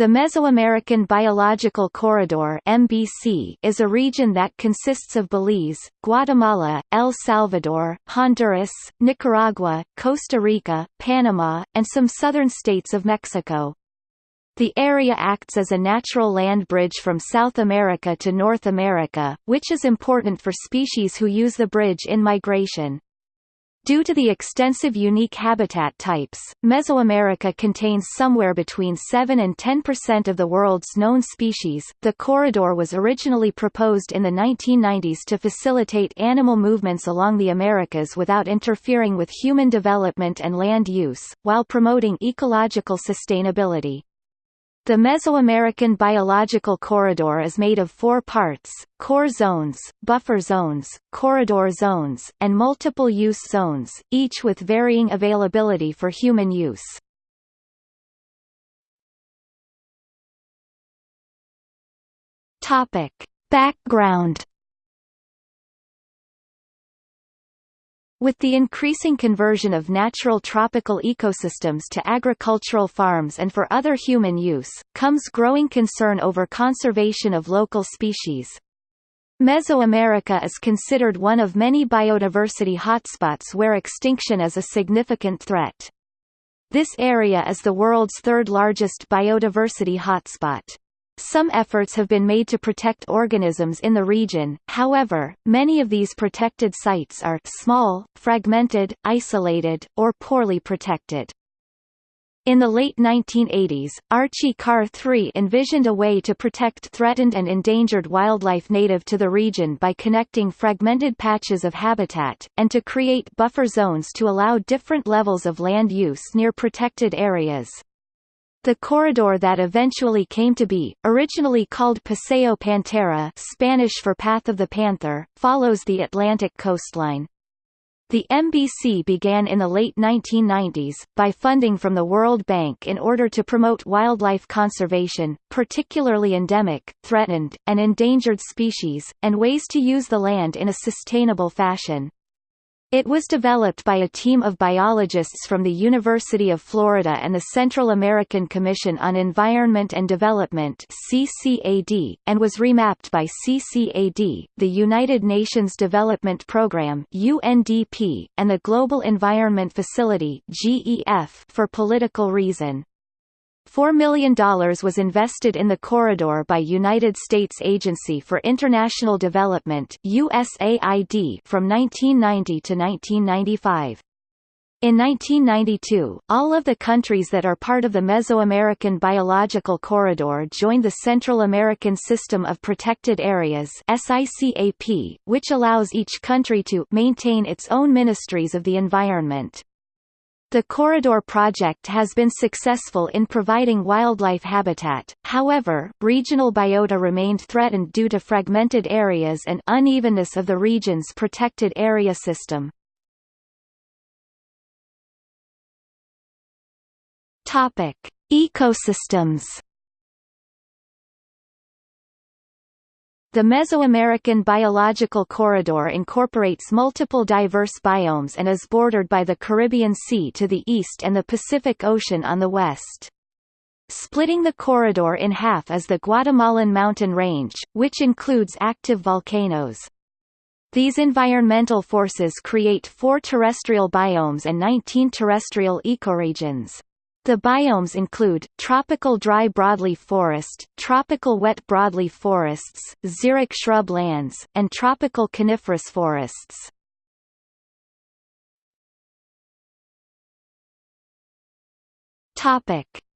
The Mesoamerican Biological Corridor (MBC) is a region that consists of Belize, Guatemala, El Salvador, Honduras, Nicaragua, Costa Rica, Panama, and some southern states of Mexico. The area acts as a natural land bridge from South America to North America, which is important for species who use the bridge in migration. Due to the extensive unique habitat types, Mesoamerica contains somewhere between 7 and 10% of the world's known species. The corridor was originally proposed in the 1990s to facilitate animal movements along the Americas without interfering with human development and land use, while promoting ecological sustainability. The Mesoamerican Biological Corridor is made of four parts, core zones, buffer zones, corridor zones, and multiple-use zones, each with varying availability for human use. Background With the increasing conversion of natural tropical ecosystems to agricultural farms and for other human use, comes growing concern over conservation of local species. Mesoamerica is considered one of many biodiversity hotspots where extinction is a significant threat. This area is the world's third largest biodiversity hotspot. Some efforts have been made to protect organisms in the region, however, many of these protected sites are small, fragmented, isolated, or poorly protected. In the late 1980s, Archie Carr III envisioned a way to protect threatened and endangered wildlife native to the region by connecting fragmented patches of habitat, and to create buffer zones to allow different levels of land use near protected areas. The corridor that eventually came to be, originally called Paseo Pantera Spanish for Path of the Panther, follows the Atlantic coastline. The MBC began in the late 1990s, by funding from the World Bank in order to promote wildlife conservation, particularly endemic, threatened, and endangered species, and ways to use the land in a sustainable fashion. It was developed by a team of biologists from the University of Florida and the Central American Commission on Environment and Development CCAD, and was remapped by CCAD, the United Nations Development Programme UNDP, and the Global Environment Facility GEF for political reason. $4 million was invested in the corridor by United States Agency for International Development USAID from 1990 to 1995. In 1992, all of the countries that are part of the Mesoamerican Biological Corridor joined the Central American System of Protected Areas SICAP, which allows each country to maintain its own ministries of the environment. The corridor project has been successful in providing wildlife habitat, however, regional biota remained threatened due to fragmented areas and unevenness of the region's protected area system. Topic: Ecosystems The Mesoamerican Biological Corridor incorporates multiple diverse biomes and is bordered by the Caribbean Sea to the east and the Pacific Ocean on the west. Splitting the corridor in half is the Guatemalan mountain range, which includes active volcanoes. These environmental forces create four terrestrial biomes and 19 terrestrial ecoregions. The biomes include, tropical dry broadleaf forest, tropical wet broadleaf forests, xeric shrub lands, and tropical coniferous forests.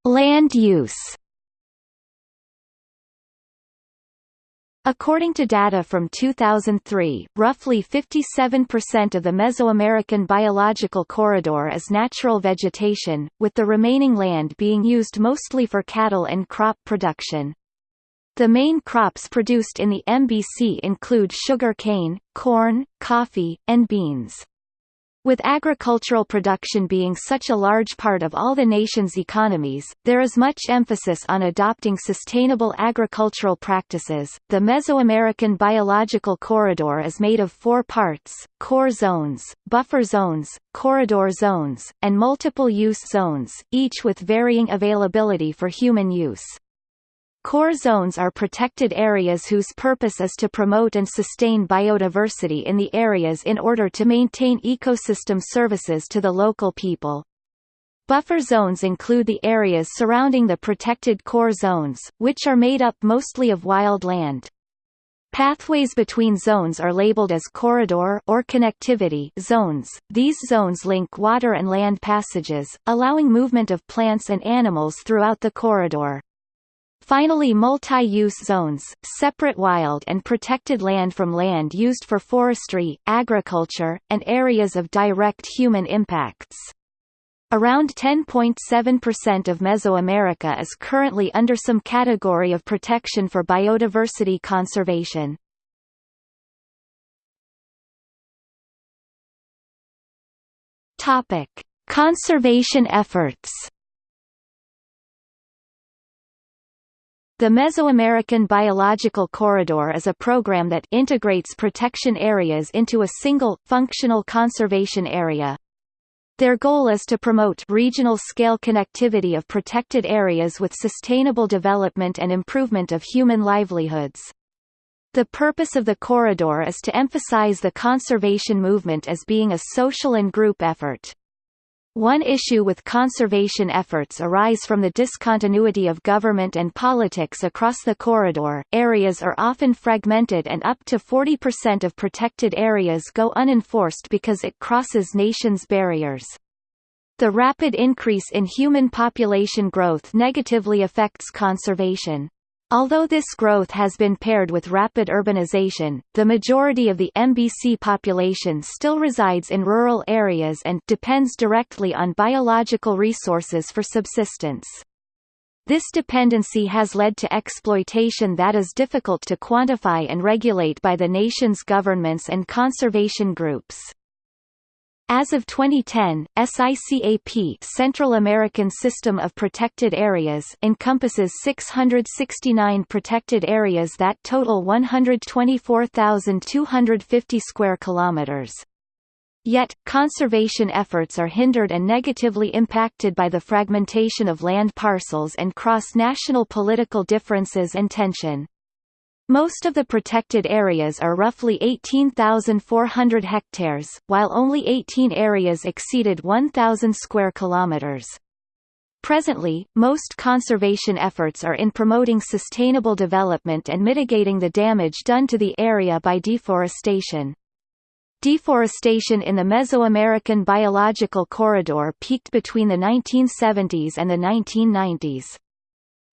Land use According to data from 2003, roughly 57% of the Mesoamerican biological corridor is natural vegetation, with the remaining land being used mostly for cattle and crop production. The main crops produced in the MBC include sugar cane, corn, coffee, and beans. With agricultural production being such a large part of all the nation's economies, there is much emphasis on adopting sustainable agricultural practices. The Mesoamerican Biological Corridor is made of four parts core zones, buffer zones, corridor zones, and multiple use zones, each with varying availability for human use. Core zones are protected areas whose purpose is to promote and sustain biodiversity in the areas in order to maintain ecosystem services to the local people. Buffer zones include the areas surrounding the protected core zones, which are made up mostly of wild land. Pathways between zones are labeled as corridor or connectivity zones. These zones link water and land passages, allowing movement of plants and animals throughout the corridor. Finally multi-use zones, separate wild and protected land from land used for forestry, agriculture, and areas of direct human impacts. Around 10.7% of Mesoamerica is currently under some category of protection for biodiversity conservation. Conservation efforts. The Mesoamerican Biological Corridor is a program that integrates protection areas into a single, functional conservation area. Their goal is to promote regional-scale connectivity of protected areas with sustainable development and improvement of human livelihoods. The purpose of the corridor is to emphasize the conservation movement as being a social and group effort. One issue with conservation efforts arise from the discontinuity of government and politics across the corridor. Areas are often fragmented and up to 40% of protected areas go unenforced because it crosses nations' barriers. The rapid increase in human population growth negatively affects conservation. Although this growth has been paired with rapid urbanization, the majority of the MBC population still resides in rural areas and depends directly on biological resources for subsistence. This dependency has led to exploitation that is difficult to quantify and regulate by the nation's governments and conservation groups. As of 2010, SICAP Central American System of Protected Areas encompasses 669 protected areas that total 124,250 square kilometers. Yet, conservation efforts are hindered and negatively impacted by the fragmentation of land parcels and cross-national political differences and tension. Most of the protected areas are roughly 18,400 hectares, while only 18 areas exceeded 1,000 square kilometers. Presently, most conservation efforts are in promoting sustainable development and mitigating the damage done to the area by deforestation. Deforestation in the Mesoamerican biological corridor peaked between the 1970s and the 1990s.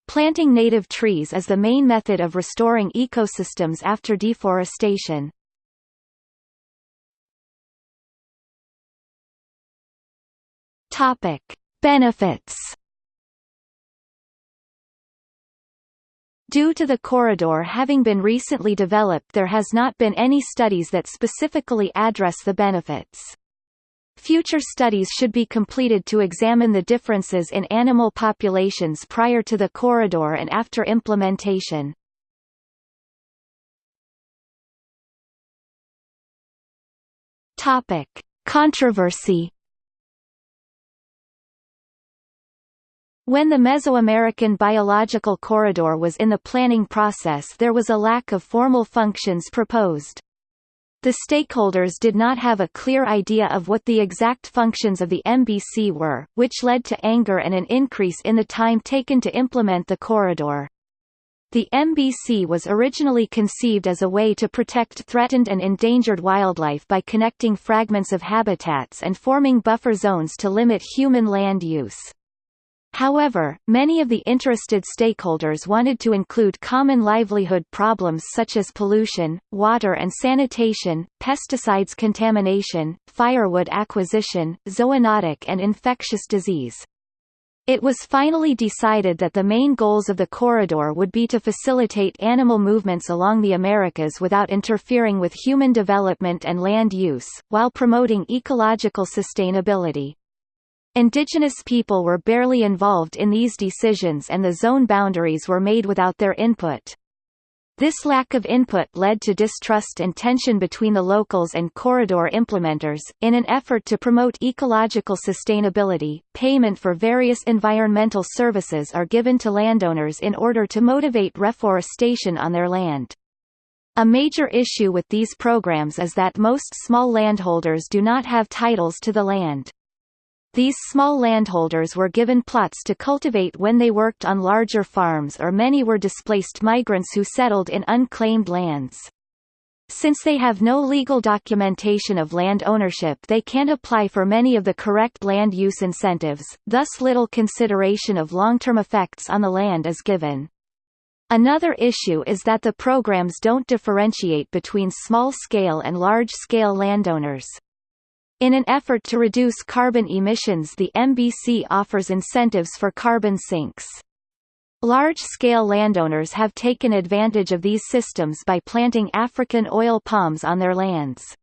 Planting native trees is the main method of restoring ecosystems after deforestation. Topic: Benefits. Due to the corridor having been recently developed there has not been any studies that specifically address the benefits. Future studies should be completed to examine the differences in animal populations prior to the corridor and after implementation. Topic: Controversy When the Mesoamerican Biological Corridor was in the planning process there was a lack of formal functions proposed. The stakeholders did not have a clear idea of what the exact functions of the MBC were, which led to anger and an increase in the time taken to implement the corridor. The MBC was originally conceived as a way to protect threatened and endangered wildlife by connecting fragments of habitats and forming buffer zones to limit human land use. However, many of the interested stakeholders wanted to include common livelihood problems such as pollution, water and sanitation, pesticides contamination, firewood acquisition, zoonotic and infectious disease. It was finally decided that the main goals of the corridor would be to facilitate animal movements along the Americas without interfering with human development and land use, while promoting ecological sustainability. Indigenous people were barely involved in these decisions and the zone boundaries were made without their input. This lack of input led to distrust and tension between the locals and corridor implementers. In an effort to promote ecological sustainability, payment for various environmental services are given to landowners in order to motivate reforestation on their land. A major issue with these programs is that most small landholders do not have titles to the land. These small landholders were given plots to cultivate when they worked on larger farms or many were displaced migrants who settled in unclaimed lands. Since they have no legal documentation of land ownership they can't apply for many of the correct land use incentives, thus little consideration of long-term effects on the land is given. Another issue is that the programs don't differentiate between small-scale and large-scale landowners. In an effort to reduce carbon emissions the MBC offers incentives for carbon sinks. Large-scale landowners have taken advantage of these systems by planting African oil palms on their lands.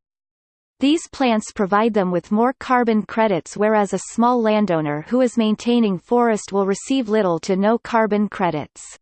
These plants provide them with more carbon credits whereas a small landowner who is maintaining forest will receive little to no carbon credits.